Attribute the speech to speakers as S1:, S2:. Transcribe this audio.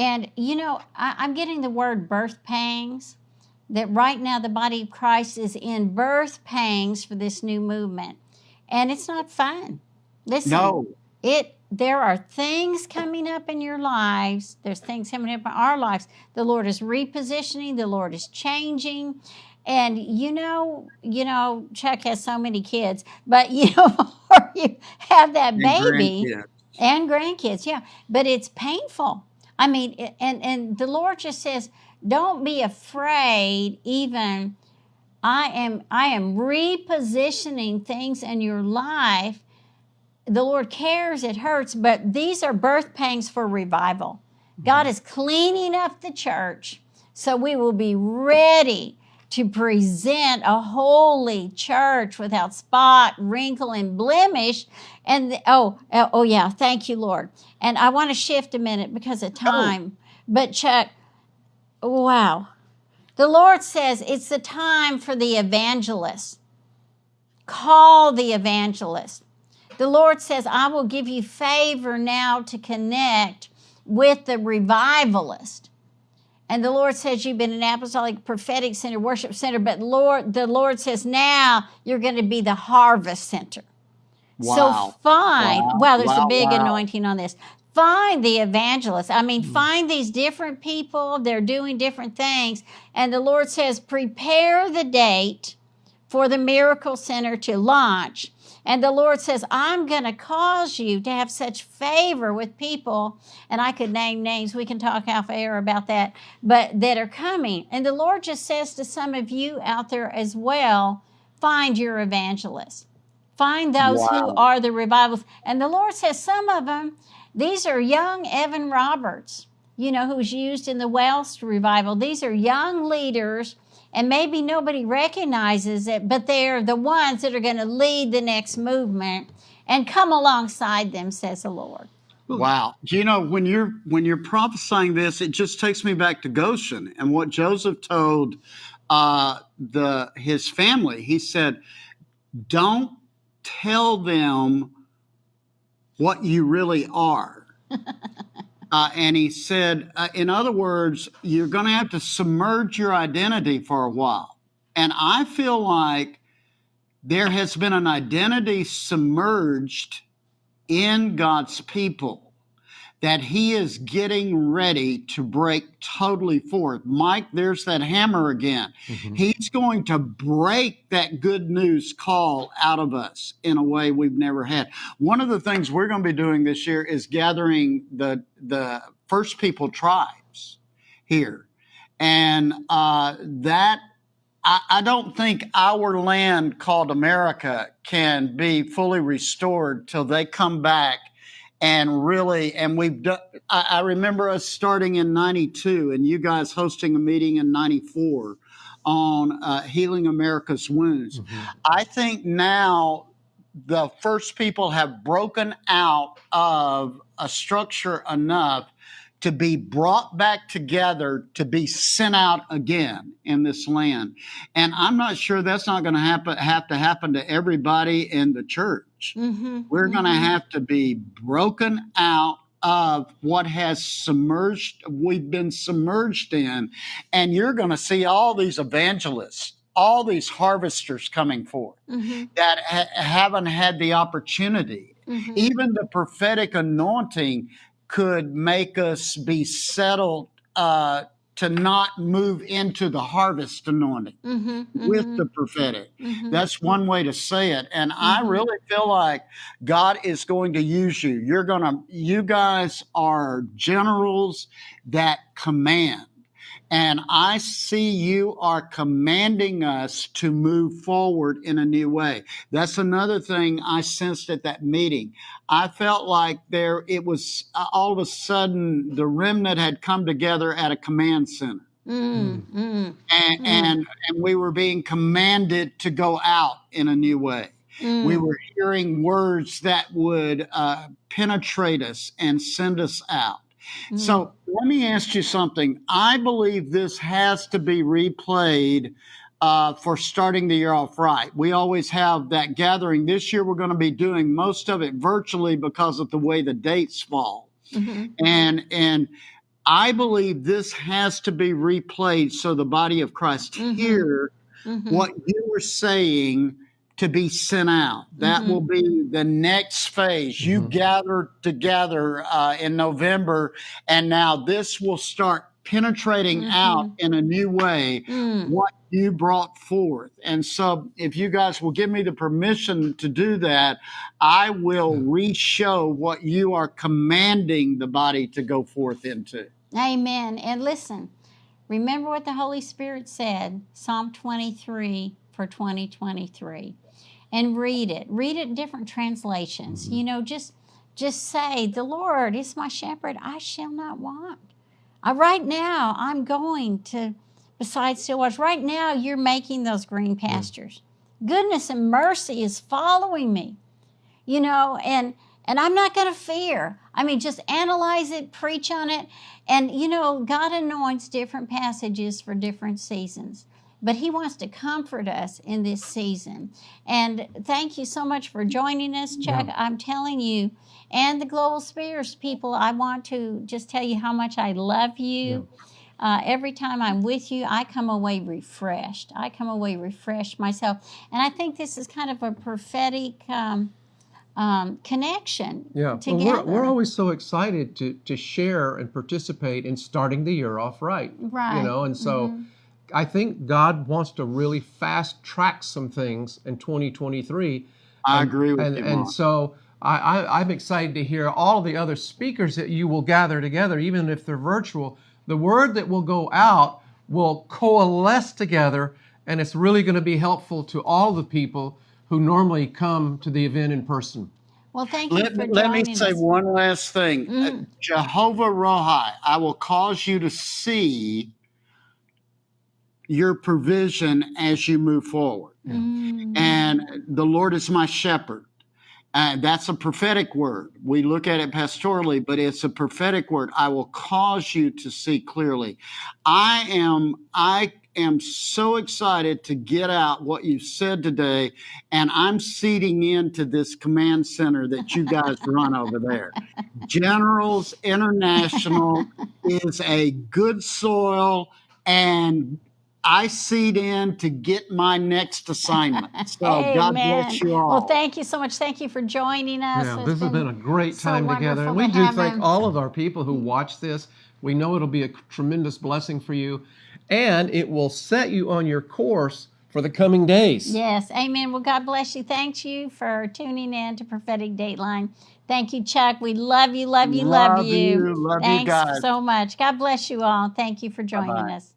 S1: And, you know, I, I'm getting the word birth pangs, that right now the body of Christ is in birth pangs for this new movement. And it's not fun. Listen,
S2: No.
S1: it there are things coming up in your lives there's things coming up in our lives the lord is repositioning the lord is changing and you know you know chuck has so many kids but you know before you have that
S2: And
S1: baby
S2: grandkids.
S1: and grandkids yeah but it's painful i mean and and the lord just says don't be afraid even i am i am repositioning things in your life the Lord cares, it hurts, but these are birth pangs for revival. God mm-hmm. is cleaning up the church so we will be ready to present a holy church without spot, wrinkle, and blemish. And the- oh, oh, oh, yeah, thank you, Lord. And I want to shift a minute because of
S2: Oh,
S1: time. But Chuck, wow. The Lord says it's the time for the evangelist. Call the evangelist. The Lord says, I will give you favor now to connect with the revivalist. And the Lord says you've been an apostolic prophetic center, worship center, but Lord, the Lord says now you're going to be the harvest center. So
S2: wow.
S1: find,
S2: Wow.
S1: wow, there's a big
S2: Wow.
S1: anointing on this. Find the evangelist. I mean, hmm. find these different people. They're doing different things. And the Lord says, prepare the date for the Miracle Center to launch. And the Lord says, I'm going to cause you to have such favor with people. And I could name names. We can talk off air about that, but that are coming. And the Lord just says to some of you out there as well find your evangelist. Find those who are the revivals. And the Lord says, some of them, these are young Evan Roberts, you know, who's used in the Welsh revival. These are young leaders, and maybe nobody recognizes it, but they're the ones that are going to lead the next movement and come alongside them, says the Lord.
S2: Wow. You know, when you're when you're prophesying this, it just takes me back to Goshen and what Joseph told uh, the his family. He said, "Don't tell them what you really are." Uh, and he said, uh, in other words, you're going to have to submerge your identity for a while. And I feel like there has been an identity submerged in God's people that he is getting ready to break totally forth. Mike, there's that hammer again.
S3: Mhm.
S2: He's going to break that good news call out of us in a way we've never had. One of the things we're going to be doing this year is gathering the the first people tribes here. And uh, that I, I don't think our land called America can be fully restored till they come back and really and we've done I, I remember us starting in 92 and you guys hosting a meeting in 94 on uh, healing america's wounds
S3: Mhm.
S2: i think now the first people have broken out of a structure enough to be brought back together to be sent out again in this land and i'm not sure that's not going to happen have to happen to everybody in the church
S1: Mm-hmm.
S2: we're going to have to be broken out of what has submerged we've been submerged in and you're going to see all these evangelists all these harvesters coming forth
S1: Mm-hmm.
S2: that ha- haven't had the opportunity
S1: Mm-hmm.
S2: even the prophetic anointing could make us be settled uh, to not move into the harvest anointing
S1: Mm-hmm.
S2: with the prophetic
S1: mm-hmm.
S2: that's one way to say it. And I
S1: Mhm.
S2: really feel like God is going to use you. You're going to, you guys are generals that command. And I see you are commanding us to move forward in a new way. That's another thing I sensed at that meeting. I felt like there, it was uh, all of a sudden the remnant had come together at a command center
S1: Mm-hmm.
S2: and,
S1: Mm.
S2: and and we were being commanded to go out in a new way. We
S1: Mm.
S2: were hearing words that would uh, penetrate us and send us out.
S1: Mm.
S2: So let me ask you something. I believe this has to be replayed uh, for starting the year off right. We always have that gathering. This year, we're going to be doing most of it virtually because of the way the dates fall
S1: Mhm.
S2: and and I believe this has to be replayed so the body of Christ
S1: Mhm.
S2: hear
S1: Mhm.
S2: what you were saying to be sent out. That
S1: Mhm.
S2: will be the next phase. You
S3: Mhm.
S2: gathered together uh, in November, and now this will start penetrating
S1: Mhm.
S2: out in a new way
S1: Mm.
S2: what you brought forth. And so, if you guys will give me the permission to do that, I will re show what you are commanding the body to go forth into.
S1: Amen. And listen, remember what the Holy Spirit said, Psalm 23 for 2023. And read it. Read it in different translations.
S3: Mhm.
S1: You know, just just say, "The Lord is my shepherd; I shall not want." Uh, right now, I'm going to beside still waters. Right now, you're making those green pastures. Goodness and mercy is following me. You know, and and I'm not going to fear. I mean, just analyze it, preach on it, and you know, God anoints different passages for different seasons. But He wants to comfort us in this season. And thank you so much for joining us, Chuck.
S3: Yeah.
S1: I'm telling you, and the Global Spheres people, I want to just tell you how much I love you. Uh, every time I'm with you, I come away refreshed. I come away refreshed myself. And I think this is kind of a prophetic um, um, connection
S3: Yeah, well, we're, we're always so excited to to share and participate in starting the year off right.
S1: right.
S3: You know, and so
S1: Mhm.
S3: I think God wants to really fast track some things in 2023.
S2: I
S3: and,
S2: agree with
S3: and,
S2: you,
S3: And
S2: Mark.
S3: so I, I, I'm excited to hear all the other speakers that you will gather together, even if they're virtual. The word that will go out will coalesce together, and it's really going to be helpful to all the people who normally come to the event in person.
S1: Well, thank you
S2: Let,
S1: for
S2: me- let me say
S1: us.
S2: one last thing. Uh,
S1: Mm.
S2: Jehovah Rohi, I will cause you to see your provision as you move forward.
S1: Mm.
S2: And the Lord is my shepherd. Uh, that's a prophetic word. We look at it pastorally, but it's a prophetic word. I will cause you to see clearly. I am, I am so excited to get out what you said today, and I'm seeding into this command center that you guys run over there. Generals International is a good soil, and I seed in to get my next assignment. So God bless you all.
S1: Well, thank you so much. Thank you for joining us.
S3: Yeah,
S1: It's
S3: this has been a great
S1: so
S3: time together.
S1: wonderful
S3: And we
S1: to
S3: do thank
S1: him.
S3: all of our people who watch this. We know it'll be a tremendous blessing for you, and it will set you on your course for the coming days.
S1: Yes, amen. Well, God bless you. Thanks you for tuning in to Prophetic Dateline. Thank you, Chuck. We love you, love you, love,
S2: Love you, love you
S1: Thanks
S2: guys.
S1: so much. God bless you all. Thank you for joining
S2: Bye-bye.
S1: us.